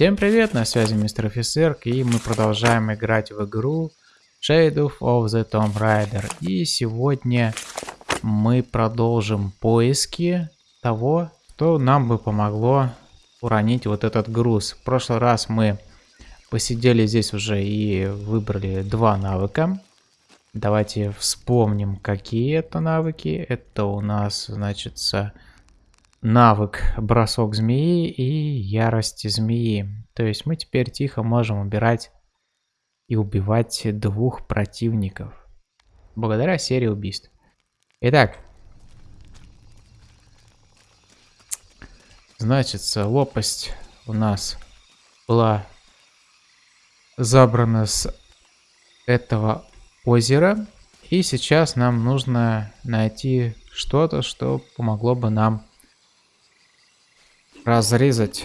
Всем привет, на связи мистер офицер, и мы продолжаем играть в игру Shadow of the Tomb Raider. И сегодня мы продолжим поиски того, что нам бы помогло уронить вот этот груз. В прошлый раз мы посидели здесь уже и выбрали два навыка. Давайте вспомним, какие это навыки. Это у нас, значит, навык бросок змеи и ярость змеи. То есть мы теперь тихо можем убирать и убивать двух противников. Благодаря серии убийств. Итак. Значит, лопасть у нас была забрана с этого озера. И сейчас нам нужно найти что-то, что помогло бы нам Разрезать.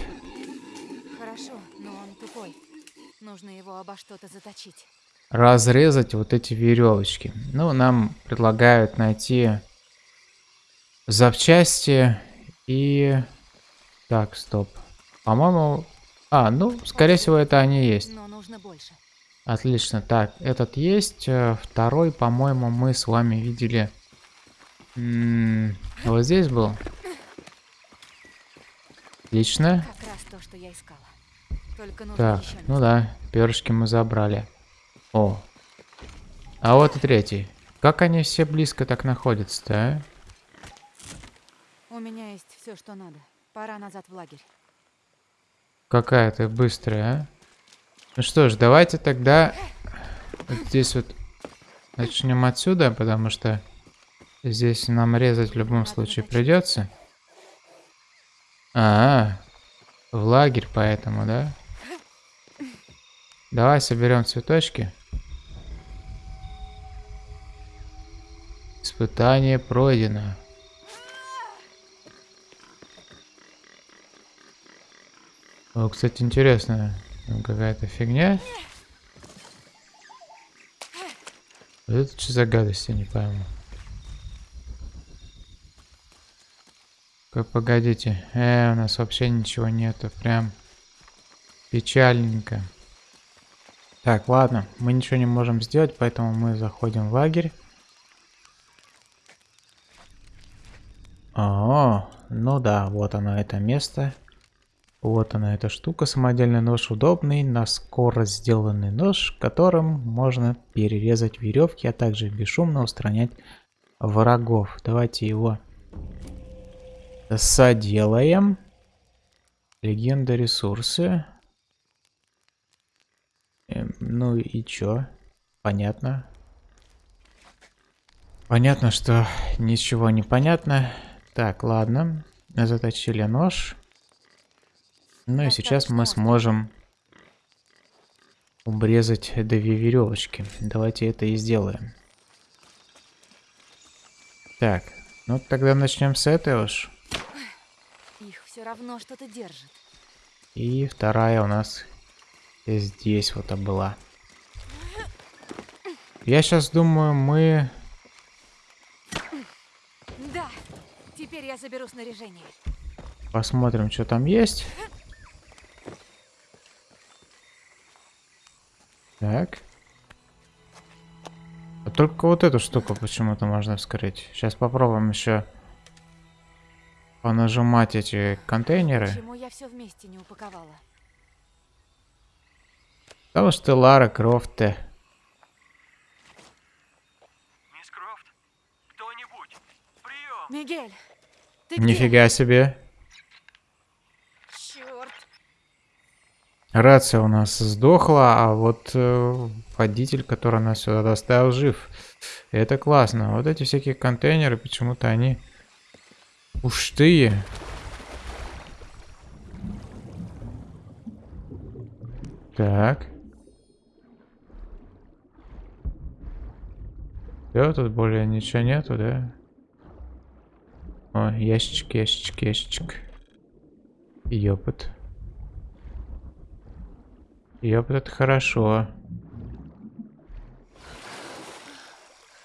Нужно его обо что-то заточить. Разрезать вот эти веревочки. Ну, нам предлагают найти запчасти и... Так, стоп. По-моему... А, ну, скорее всего, это они есть. Но нужно больше. Отлично. Так, этот есть. Э, второй, по-моему, мы с вами видели... М -м вот здесь был. Отлично. Как раз то, что я искала. Только так, ну да, перышки мы забрали. О. А вот и третий. Как они все близко так находятся-то, а? У меня есть все, что надо. Пора назад в лагерь. Какая ты быстрая, а? Ну что ж, давайте тогда вот здесь вот начнем отсюда, потому что здесь нам резать в любом случае придется. А, -а, -а в лагерь поэтому, да? Давай соберем цветочки. Испытание пройдено. О, кстати, интересно. Какая-то фигня. Это что за гадость, я не пойму. Погодите. Э, у нас вообще ничего нету. Прям печальненько. Так, ладно. Мы ничего не можем сделать, поэтому мы заходим в лагерь. О, ну да, вот оно это место. Вот она эта штука, самодельный нож удобный, на скорость сделанный нож, которым можно перерезать веревки, а также бесшумно устранять врагов. Давайте его Соделаем. Легенда ресурсы. Эм, ну и чё? Понятно. Понятно, что ничего не понятно. Так, ладно. Заточили нож. Ну и сейчас мы сможем обрезать две веревочки. Давайте это и сделаем. Так, ну тогда начнем с этой уж все равно что-то держит. И вторая у нас здесь вот была. Я сейчас думаю, мы... Да, теперь я заберу снаряжение. Посмотрим, что там есть. Так. А только вот эту штуку почему-то можно вскрыть. Сейчас попробуем еще понажимать эти контейнеры. Почему я все вместе не упаковала? Потому что Лара Крофт. Мисс Крофт, кто-нибудь, прием! Мигель, ты Нифига где? себе. Черт. Рация у нас сдохла, а вот э, водитель, который нас сюда доставил, жив. Это классно. Вот эти всякие контейнеры, почему-то они Пустые. Так. Все, тут более ничего нету, да? О, ящичек, ящичек, ящичек. Ёпот. Ёпот, это хорошо.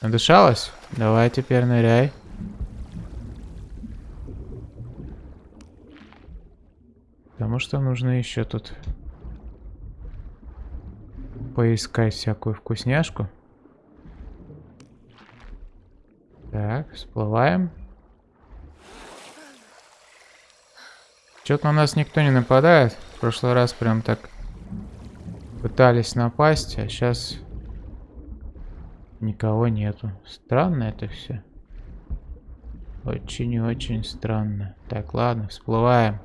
Надышалась? Давай теперь ныряй. Потому что нужно еще тут поискать всякую вкусняшку. Так, всплываем. Что-то на нас никто не нападает. В прошлый раз прям так пытались напасть, а сейчас никого нету. Странно это все. Очень и очень странно. Так, ладно, всплываем.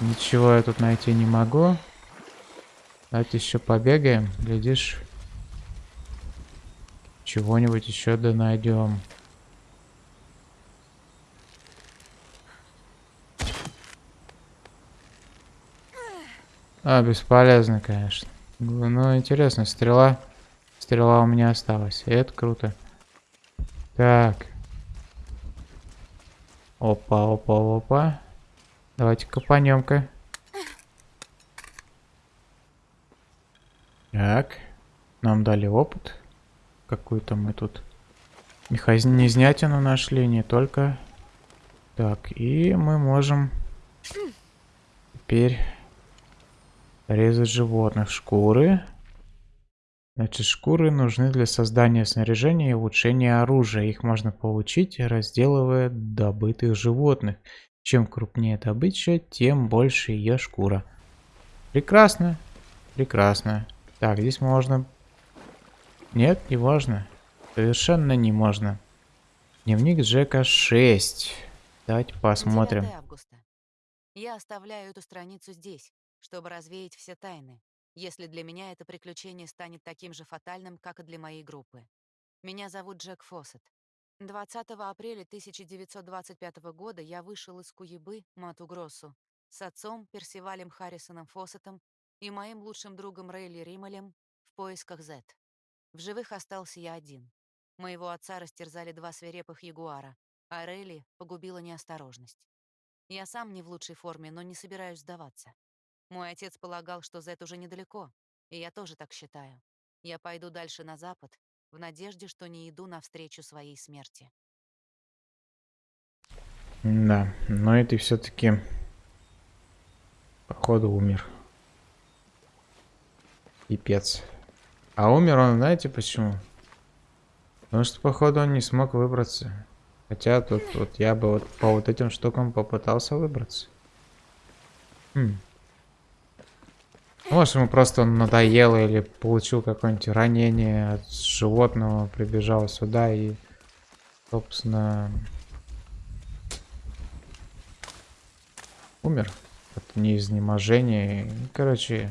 Ничего я тут найти не могу. Давайте еще побегаем. Глядишь, чего-нибудь еще да найдем. А, бесполезно, конечно. Ну, интересно, стрела. Стрела у меня осталась. Это круто. Так. Опа, опа, опа. Давайте копанем-ка. Так. Нам дали опыт. Какую-то мы тут механизнятину нашли, не только. Так, и мы можем теперь резать животных. Шкуры. Значит, шкуры нужны для создания снаряжения и улучшения оружия. Их можно получить, разделывая добытых животных. Чем крупнее добыча, тем больше ее шкура. Прекрасно. Прекрасно. Так, здесь можно... Нет, не можно. Совершенно не можно. Дневник Джека 6. Давайте посмотрим. 9 августа. Я оставляю эту страницу здесь, чтобы развеять все тайны, если для меня это приключение станет таким же фатальным, как и для моей группы. Меня зовут Джек Фоссет. 20 апреля 1925 года я вышел из Куебы, Мату-Гроссу, с отцом Персивалем Харрисоном Фоссетом и моим лучшим другом Рейли Рималем в поисках Z. В живых остался я один. Моего отца растерзали два свирепых ягуара, а Рейли погубила неосторожность. Я сам не в лучшей форме, но не собираюсь сдаваться. Мой отец полагал, что Z уже недалеко, и я тоже так считаю. Я пойду дальше на запад, в надежде, что не иду навстречу своей смерти. Да, но это все-таки походу умер. Пипец. А умер он, знаете почему? Потому что, походу, он не смог выбраться. Хотя тут вот я бы вот по вот этим штукам попытался выбраться. Хм. Может, ему просто надоело или получил какое-нибудь ранение от животного, прибежал сюда и, собственно, умер от неизнеможения. Короче,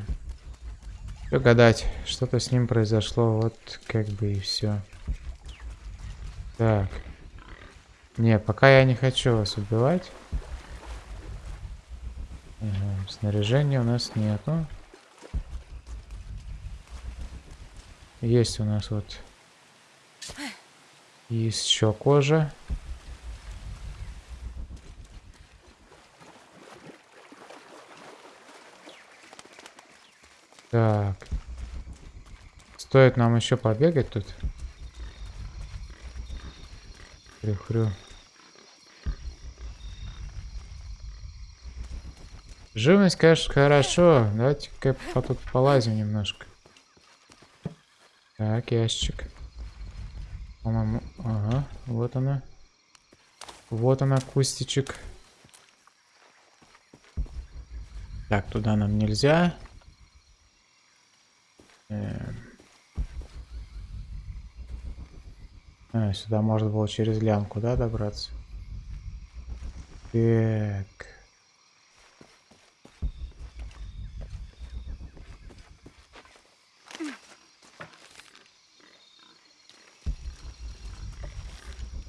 что гадать, что-то с ним произошло, вот как бы и все. Так. Не, пока я не хочу вас убивать. Снаряжения у нас нету. Есть у нас вот еще кожа. Так. Стоит нам еще побегать тут. Хрю-хрю. Живность, конечно, хорошо. Давайте-ка тут полазим немножко. Так, ящик. По-моему, ага, вот она. Вот она, кустичек. Так, туда нам нельзя. Эм. А, сюда можно было через лямку, да, добраться? Так.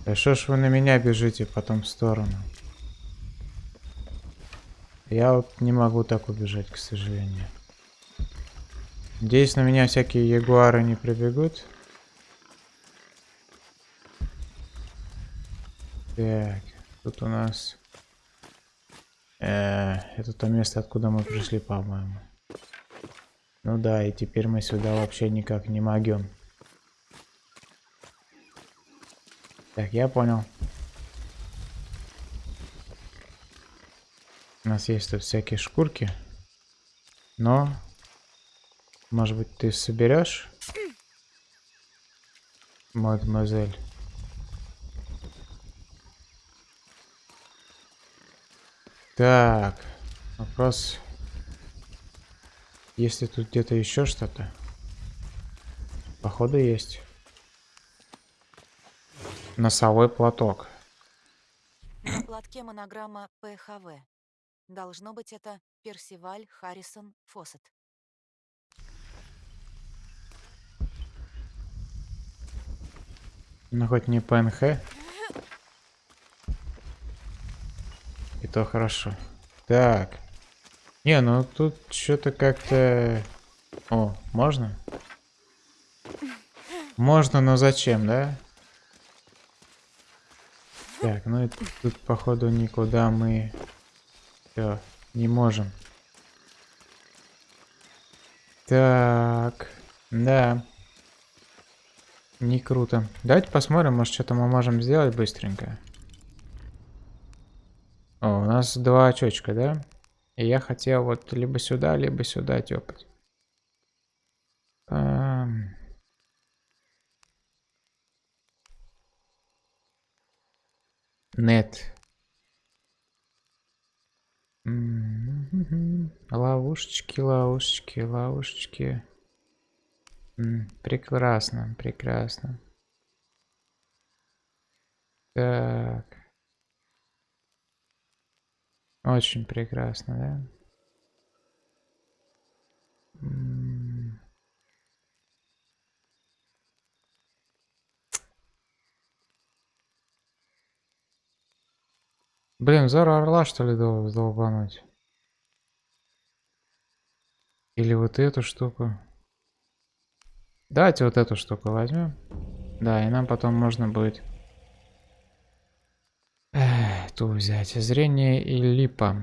Да что ж вы на меня бежите потом в сторону? Я вот не могу так убежать, к сожалению. Надеюсь, на меня всякие ягуары не прибегут. Так, тут у нас... Э, это то место, откуда мы пришли, по-моему. Ну да, и теперь мы сюда вообще никак не могем. Так, я понял. У нас есть тут всякие шкурки. Но Может быть, ты соберешь? Мадемуазель. Так, вопрос. Если тут где-то еще что-то? Походу есть. Носовой платок. На платке монограмма ПХВ. Должно быть, это Персиваль Харрисон Фоссет. Ну хоть не ПНХ. И то хорошо. Так. Не, ну тут что-то как-то... О, можно? Можно, но зачем, да? Так, ну и тут походу никуда мы... Все, не можем. Так, да. Не круто. Давайте посмотрим, может что-то мы можем сделать быстренько. О, у нас два очечка, да? И я хотел вот либо сюда, либо сюда тёпать. Эм... Нет. Ловушечки, ловушечки, ловушечки. Прекрасно, прекрасно. Так. Очень прекрасно, да? Блин, Зора Орла что ли дол- долбануть? Или вот эту штуку? Давайте вот эту штуку возьмем. Да, и нам потом можно будет Эх, ту взять. Зрение и липа.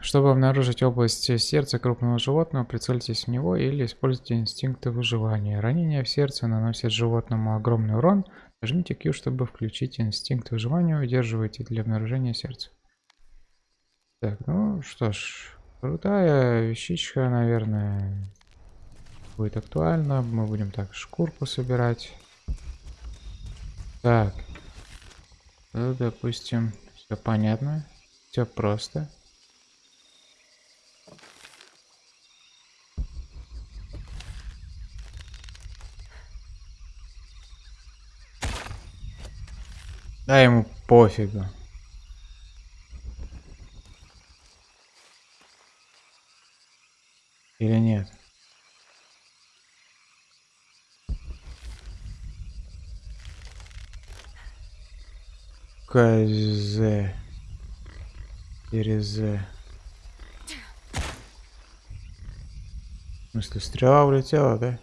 Чтобы обнаружить область сердца крупного животного, прицельтесь в него или используйте инстинкты выживания. Ранение в сердце наносит животному огромный урон. Нажмите Q, чтобы включить инстинкт выживания. Удерживайте для обнаружения сердца. Так, ну что ж. Крутая вещичка, наверное, будет актуальна. Мы будем так шкурку собирать. Так. Ну, допустим, все понятно. Все просто. Да ему пофигу. Или нет? КЗ. Через... В смысле, стрела улетела, да?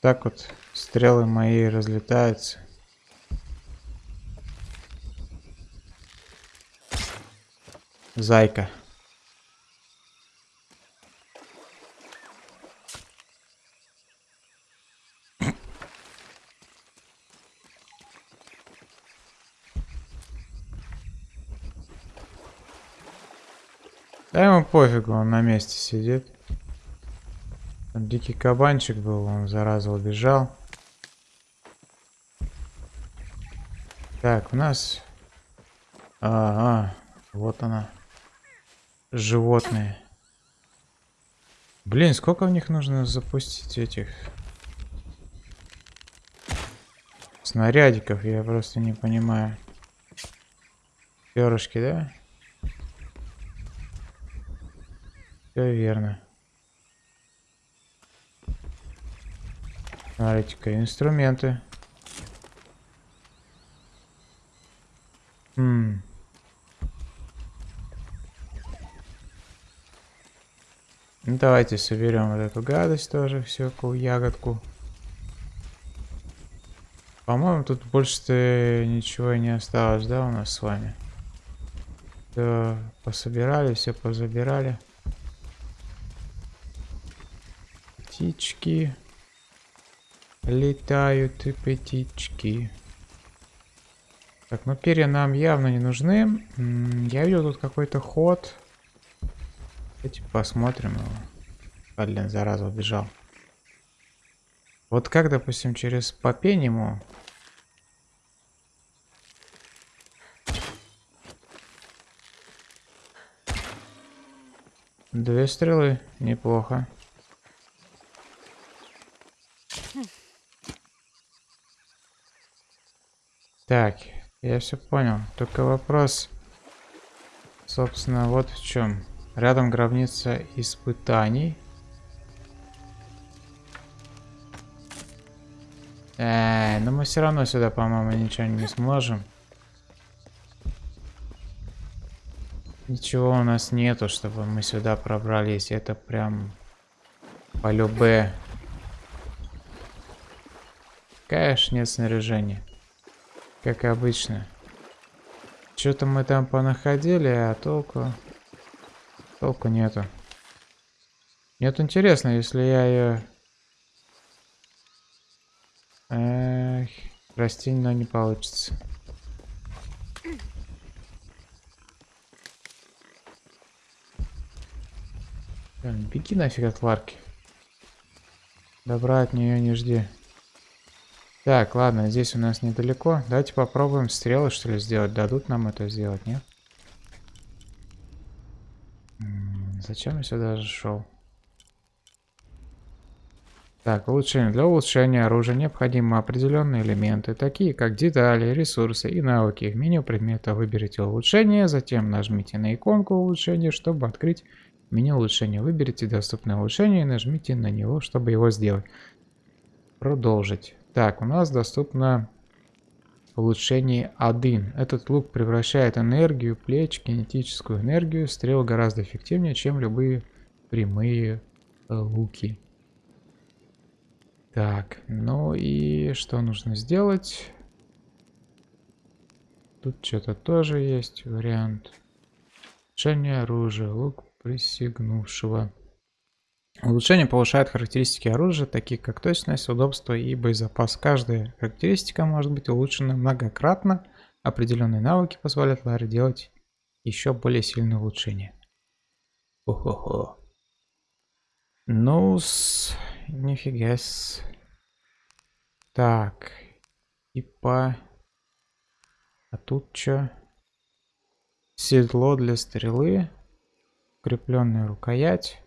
Так вот, стрелы мои разлетаются. Зайка. Да ему пофигу, он на месте сидит. Там дикий кабанчик был, он зараза убежал. Так, у нас... А, вот она. Животные. Блин, сколько в них нужно запустить этих... Снарядиков, я просто не понимаю. Перышки, да? Все верно. Смотрите-ка, инструменты. Хм. Ну, давайте соберем вот эту гадость тоже, всякую ягодку. По-моему, тут больше ничего не осталось, да, у нас с вами? Все пособирали, все позабирали. Птички. Летают и птички. Так, ну перья нам явно не нужны. Я видел тут какой-то ход. Давайте посмотрим его. А, блин, зараза, убежал. Вот как, допустим, через Попениму Две стрелы, неплохо. Так, я все понял. Только вопрос, собственно, вот в чем. Рядом гробница испытаний. Э, но мы все равно сюда, по-моему, ничего не сможем. Ничего у нас нету, чтобы мы сюда пробрались. Это прям по любе. Конечно, нет снаряжения. Как обычно. Что-то мы там понаходили, а толку... Толку нету. Нет, интересно, если я ее... Эх, растение, но не получится. Беги нафиг от Ларки. Добра от нее не жди. Так, ладно, здесь у нас недалеко. Давайте попробуем стрелы, что ли, сделать. Дадут нам это сделать, нет? Зачем я сюда же шел? Так, улучшение. Для улучшения оружия необходимы определенные элементы, такие как детали, ресурсы и навыки. В меню предмета выберите улучшение, затем нажмите на иконку улучшения, чтобы открыть меню улучшения. Выберите доступное улучшение и нажмите на него, чтобы его сделать. Продолжить. Так, у нас доступно улучшение 1. Этот лук превращает энергию плеч, кинетическую энергию, стрел гораздо эффективнее, чем любые прямые э, луки. Так, ну и что нужно сделать? Тут что-то тоже есть вариант. Улучшение оружия, лук присягнувшего. Улучшение повышает характеристики оружия, такие как точность, удобство и боезапас. Каждая характеристика может быть улучшена многократно. Определенные навыки позволяют Ларе делать еще более сильные улучшения. Хо-хо-хо. Ну, с... нифига с... Так. Типа... А тут что? Седло для стрелы. Укрепленная рукоять.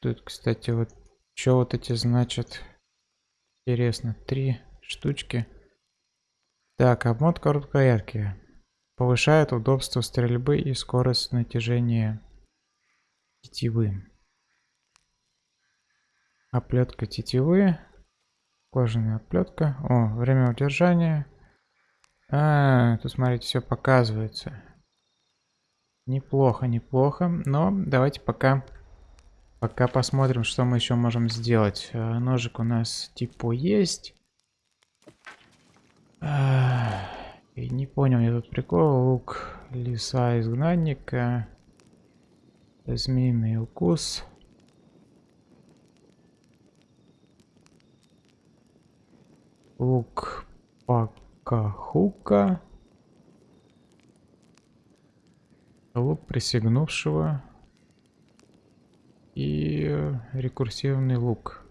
Тут, кстати, вот что вот эти значат? Интересно, три штучки. Так, обмотка рукоятки. Повышает удобство стрельбы и скорость натяжения тетивы. Оплетка тетивы. Кожаная оплетка. О, время удержания. А, тут смотрите, все показывается. Неплохо, неплохо. Но давайте пока Пока посмотрим, что мы еще можем сделать. Э, ножик у нас типа есть. И не понял я тут прикол. Лук лиса изгнанника. Змеиный укус. Лук Пакахука. Лук присягнувшего и рекурсивный лук.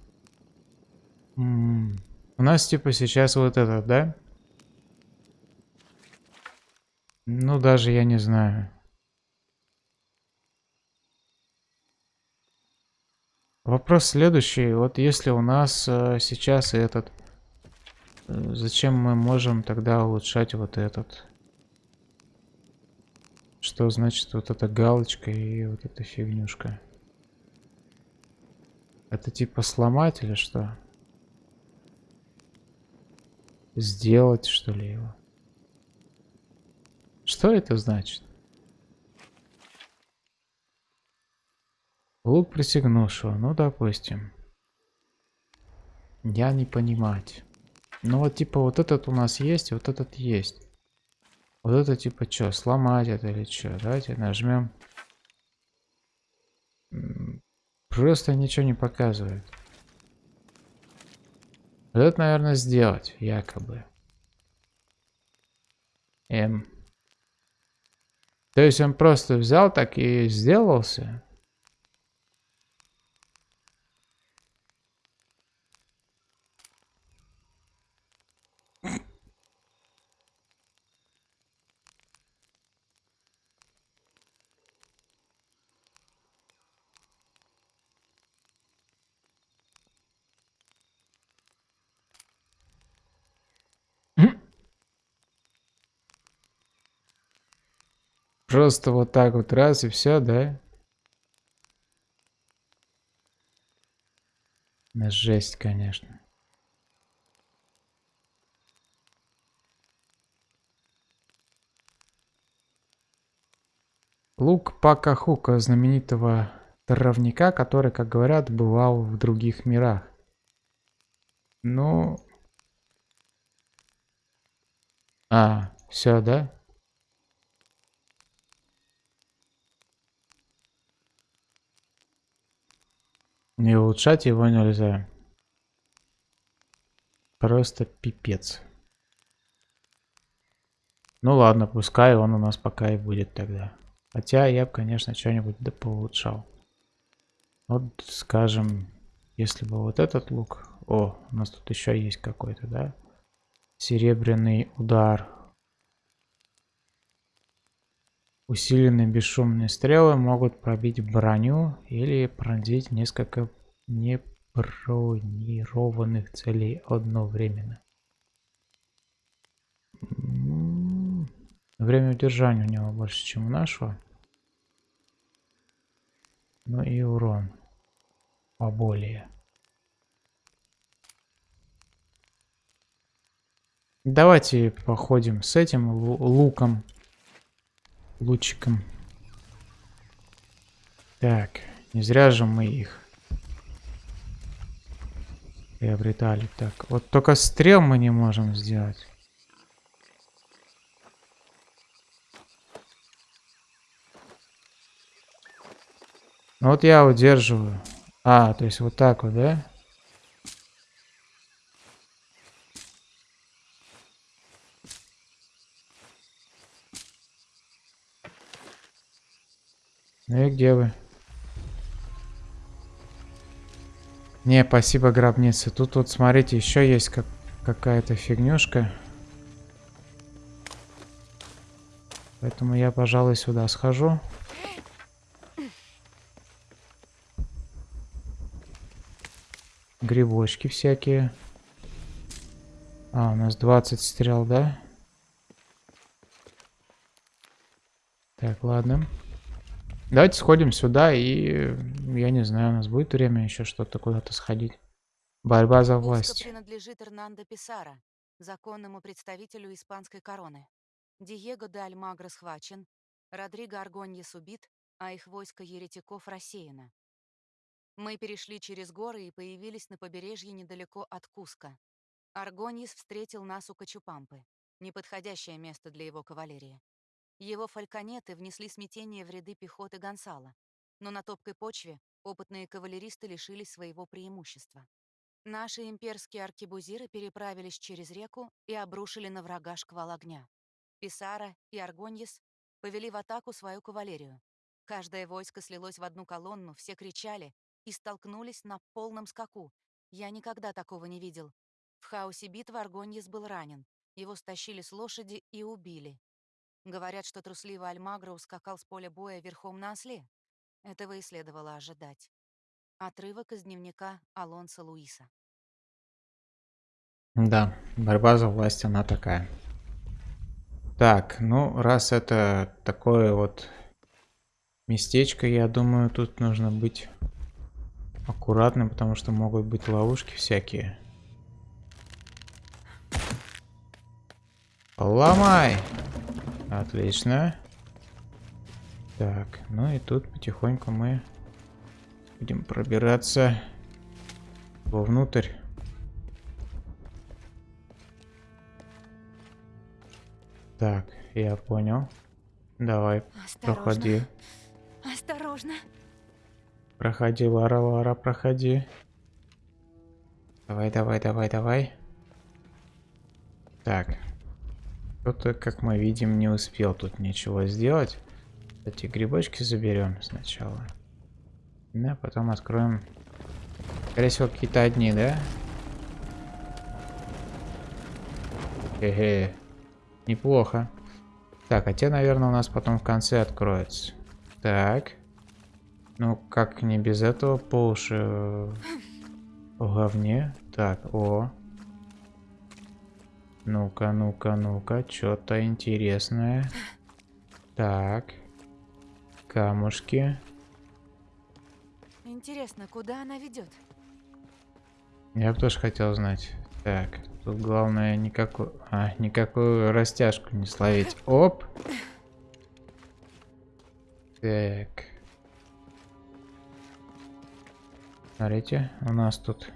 М -м. У нас типа сейчас вот этот, да? Ну, даже я не знаю. Вопрос следующий. Вот если у нас э, сейчас этот... Э, зачем мы можем тогда улучшать вот этот? Что значит вот эта галочка и вот эта фигнюшка? Это типа сломать или что? Сделать что ли его? Что это значит? Лук присягнувшего, ну допустим. Я не понимать. Ну вот типа вот этот у нас есть, вот этот есть. Вот это типа что, сломать это или что? Давайте нажмем. Просто ничего не показывает. Вот это, наверное, сделать, якобы. М. То есть он просто взял так и сделался? Просто вот так вот раз и все, да? Да Жесть, конечно. Лук Пакахука, знаменитого травника, который, как говорят, бывал в других мирах. Ну... А, все, да? Не улучшать его нельзя. Просто пипец. Ну ладно, пускай он у нас пока и будет тогда. Хотя я бы, конечно, что-нибудь да поулучшал. Вот, скажем, если бы вот этот лук... О, у нас тут еще есть какой-то, да? Серебряный удар. Усиленные бесшумные стрелы могут пробить броню или пронзить несколько небронированных целей одновременно. М-м-м. Время удержания у него больше, чем у нашего. Ну и урон поболее. Давайте походим с этим луком, лучиком. Так, не зря же мы их приобретали. Так, вот только стрел мы не можем сделать. Ну вот я удерживаю. А, то есть вот так вот, да? Ну и где вы? Не, спасибо, гробница. Тут вот, смотрите, еще есть как какая-то фигнюшка. Поэтому я, пожалуй, сюда схожу. Грибочки всякие. А, у нас 20 стрел, да? Так, ладно. Давайте сходим сюда и... Я не знаю, у нас будет время еще что-то куда-то сходить. Борьба за власть. принадлежит Эрнандо Писара, законному представителю испанской короны. Диего де Альмагро схвачен, Родриго Аргоньес убит, а их войско еретиков рассеяно. Мы перешли через горы и появились на побережье недалеко от Куска. Аргонис встретил нас у Качупампы. Неподходящее место для его кавалерии. Его фальконеты внесли смятение в ряды пехоты Гонсала, но на топкой почве опытные кавалеристы лишились своего преимущества. Наши имперские аркебузиры переправились через реку и обрушили на врага шквал огня. Писара и Аргоньес повели в атаку свою кавалерию. Каждое войско слилось в одну колонну, все кричали, и столкнулись на полном скаку. Я никогда такого не видел. В хаосе битвы Аргоньес был ранен. Его стащили с лошади и убили. Говорят, что трусливый Альмагро ускакал с поля боя верхом на осле. Этого и следовало ожидать. Отрывок из дневника Алонса Луиса. Да, борьба за власть, она такая. Так, ну, раз это такое вот местечко, я думаю, тут нужно быть аккуратным, потому что могут быть ловушки всякие. Ломай! Отлично. Так, ну и тут потихоньку мы будем пробираться вовнутрь. Так, я понял. Давай, Осторожно. проходи. Осторожно. Проходи, Лара, Лара, проходи. Давай, давай, давай, давай. Так. Кто-то, как мы видим, не успел тут ничего сделать. Эти грибочки заберем сначала. Да, потом откроем. Скорее всего, какие-то одни, да? Хе-хе. Неплохо. Так, а те, наверное, у нас потом в конце откроются. Так. Ну, как не без этого по уши в говне. Так, о. Ну-ка, ну-ка, ну-ка, что-то интересное. Так, камушки. Интересно, куда она ведет? Я бы тоже хотел знать. Так, тут главное никакую, а, никакую растяжку не словить. Оп. Так. Смотрите, у нас тут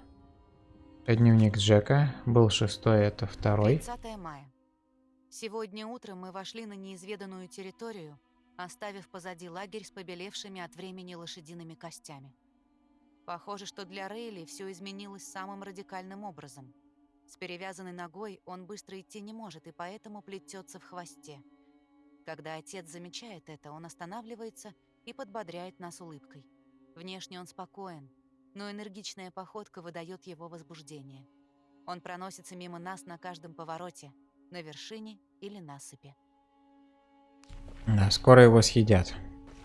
дневник Джека. Был шестой, это второй. 30 мая. Сегодня утром мы вошли на неизведанную территорию, оставив позади лагерь с побелевшими от времени лошадиными костями. Похоже, что для Рейли все изменилось самым радикальным образом. С перевязанной ногой он быстро идти не может и поэтому плетется в хвосте. Когда отец замечает это, он останавливается и подбодряет нас улыбкой. Внешне он спокоен, но энергичная походка выдает его возбуждение. Он проносится мимо нас на каждом повороте, на вершине или насыпи. Да, скоро его съедят.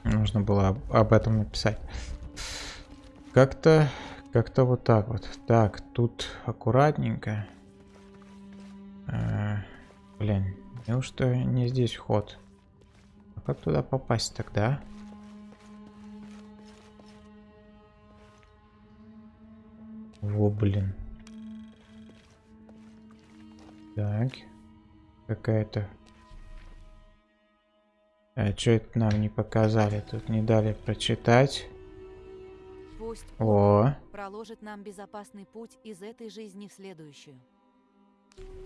Нужно было об, этом написать. Как-то, как-то вот так вот. Так, тут аккуратненько. А, блин, неужто не здесь вход? А как туда попасть тогда? Во, блин. Так. Какая-то... А что это нам не показали? Тут не дали прочитать. Пусть О, проложит нам безопасный путь из этой жизни в следующую.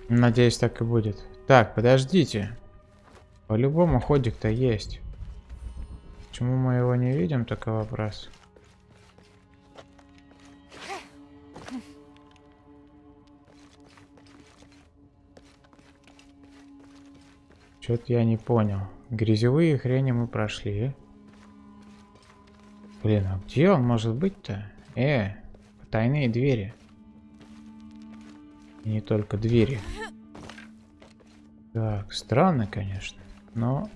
надеюсь, так и будет. Так, подождите. По-любому ходик-то есть. Почему мы его не видим, только вопрос. Что-то я не понял. Грязевые хрени мы прошли. Блин, а где он может быть-то? Э, тайные двери. И не только двери. Так, странно, конечно. Но...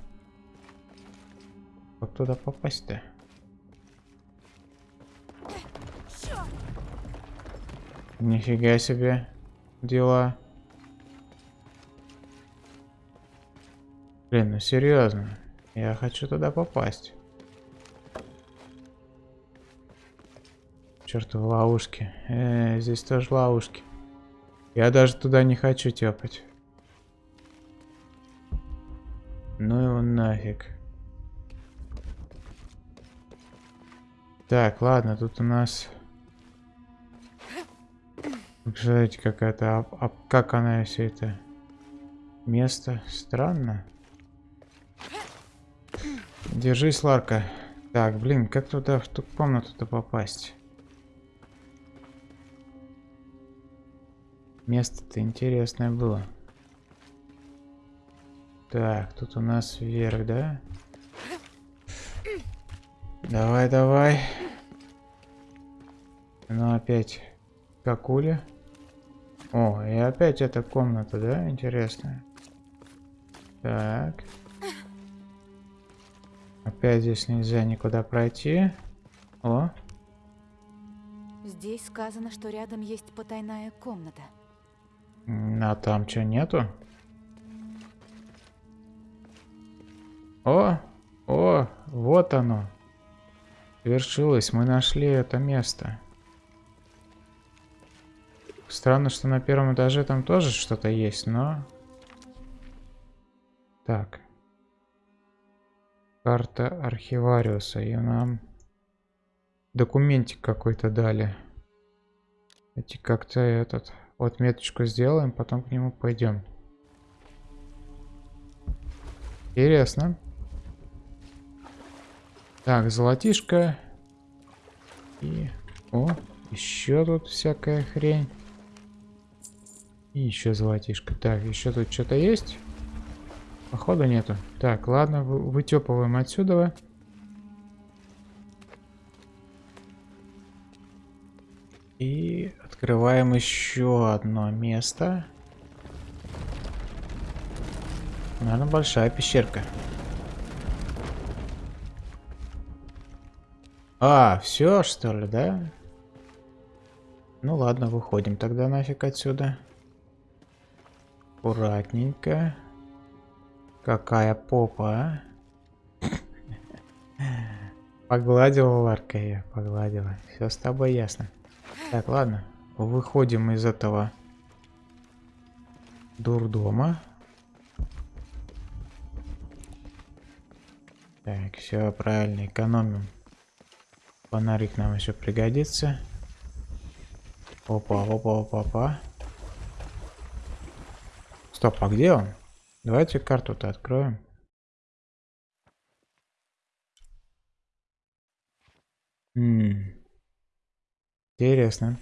Как туда попасть-то? Нифига себе дела. Блин, ну серьезно. Я хочу туда попасть. Чертовы ловушки. Э, здесь тоже ловушки. Я даже туда не хочу тепать. Ну его нафиг. Так, ладно, тут у нас... Представляете, какая-то... А, а как она все это... Место странно. Держись, Ларка. Так, блин, как туда, в ту комнату-то попасть? Место-то интересное было. Так, тут у нас вверх, да? Давай, давай. Ну, опять какуля. О, и опять эта комната, да? Интересная. Так. Опять здесь нельзя никуда пройти. О. Здесь сказано, что рядом есть потайная комната. А там что, нету? О, о, вот оно. Свершилось, мы нашли это место. Странно, что на первом этаже там тоже что-то есть, но... Так. Карта архивариуса. И нам документик какой-то дали. Эти как-то этот... Вот меточку сделаем, потом к нему пойдем. Интересно. Так, золотишко. И... О, еще тут всякая хрень. И еще золотишко. Так, еще тут что-то есть? Походу нету. Так, ладно, вы, вытепываем отсюда. И открываем еще одно место. Наверное, большая пещерка. А, все что ли, да? Ну ладно, выходим тогда нафиг отсюда. Аккуратненько. Какая попа, а? Погладила Ларка я, погладила. Все с тобой ясно. Так, ладно. Выходим из этого дурдома. Так, все правильно, экономим. Фонарик нам еще пригодится. Опа, опа, опа, опа. Стоп, а где он? Давайте карту-то откроем. М Интересно.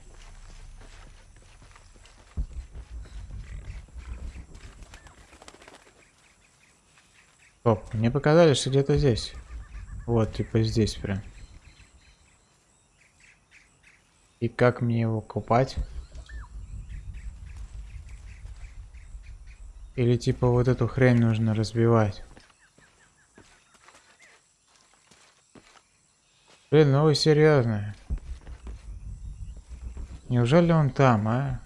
Стоп, мне показали, что где-то здесь. Вот, типа здесь прям. И как мне его купать? Или типа вот эту хрень нужно разбивать? Блин, ну вы серьезно? Неужели он там, а?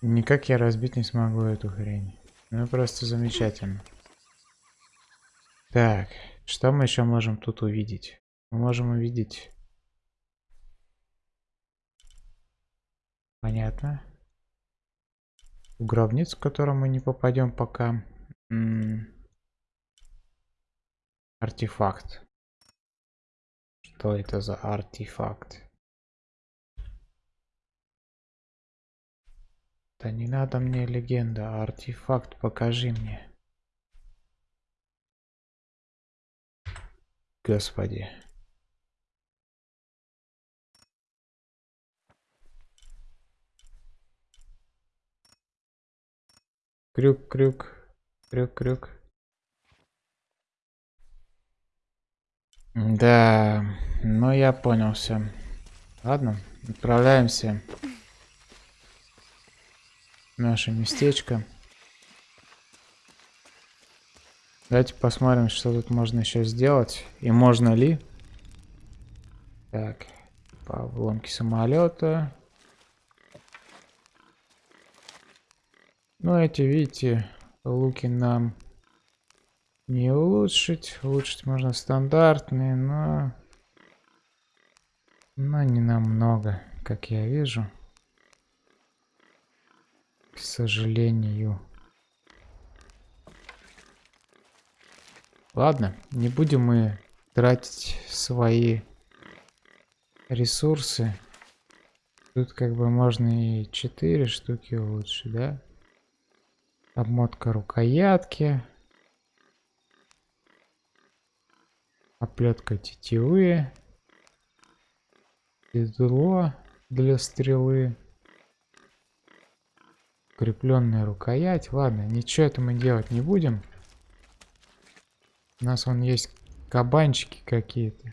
Никак я разбить не смогу эту хрень. Ну просто замечательно. Так, что мы еще можем тут увидеть? Мы можем увидеть... Понятно. В гробницу, в которую мы не попадем пока. М -м артефакт. Что это за артефакт? Да не надо мне легенда, а артефакт покажи мне. Господи. Крюк, крюк, крюк, крюк. Да, ну я понял все. Ладно, отправляемся наше местечко. Давайте посмотрим, что тут можно еще сделать. И можно ли. Так, по обломке самолета. Ну, эти, видите, луки нам не улучшить. Улучшить можно стандартные, но... Но не намного, как я вижу. К сожалению. Ладно, не будем мы тратить свои ресурсы. Тут как бы можно и 4 штуки улучшить, да? Обмотка рукоятки. Оплетка тетивы. Седло для стрелы. Укрепленная рукоять. Ладно, ничего это мы делать не будем. У нас вон есть кабанчики какие-то.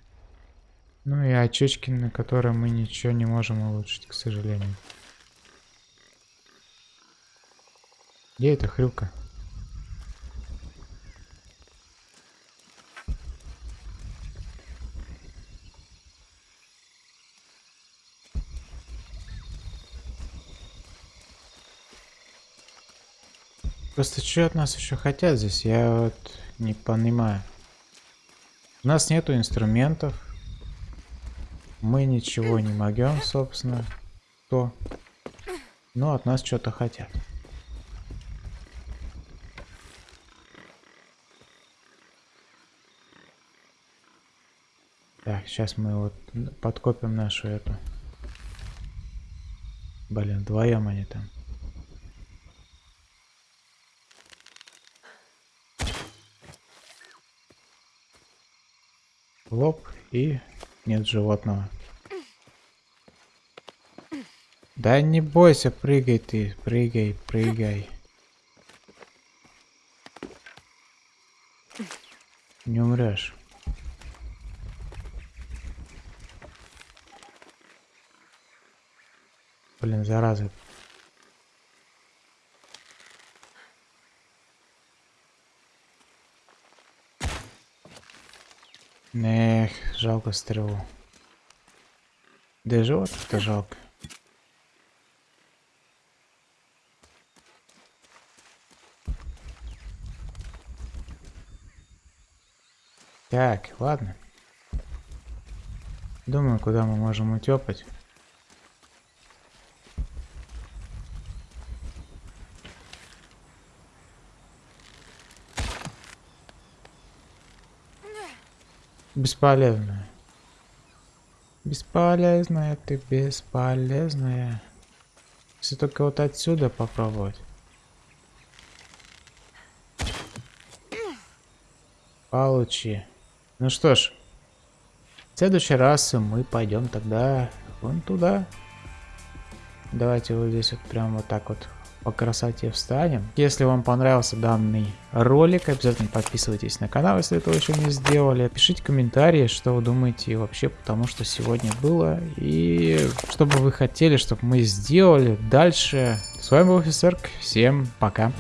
Ну и очечки, на которые мы ничего не можем улучшить, к сожалению. Где эта хрюка? Просто что от нас еще хотят здесь, я вот не понимаю. У нас нету инструментов. Мы ничего не могем, собственно. То. Но от нас что-то хотят. Сейчас мы вот подкопим нашу эту. Блин, вдвоем они там. лоб и нет животного. Да не бойся, прыгай ты, прыгай, прыгай. Не умрешь. Блин, зараза. Эх, жалко стрелу. Да и живот-то жалко. Так, ладно. Думаю, куда мы можем утепать. Бесполезная. Бесполезная ты, бесполезная. Если только вот отсюда попробовать. Получи. Ну что ж, в следующий раз мы пойдем тогда вон туда. Давайте вот здесь вот прям вот так вот по красоте встанем. Если вам понравился данный ролик, обязательно подписывайтесь на канал, если этого еще не сделали. Пишите комментарии, что вы думаете вообще по тому, что сегодня было. И что бы вы хотели, чтобы мы сделали дальше. С вами был Офисерк. Всем пока.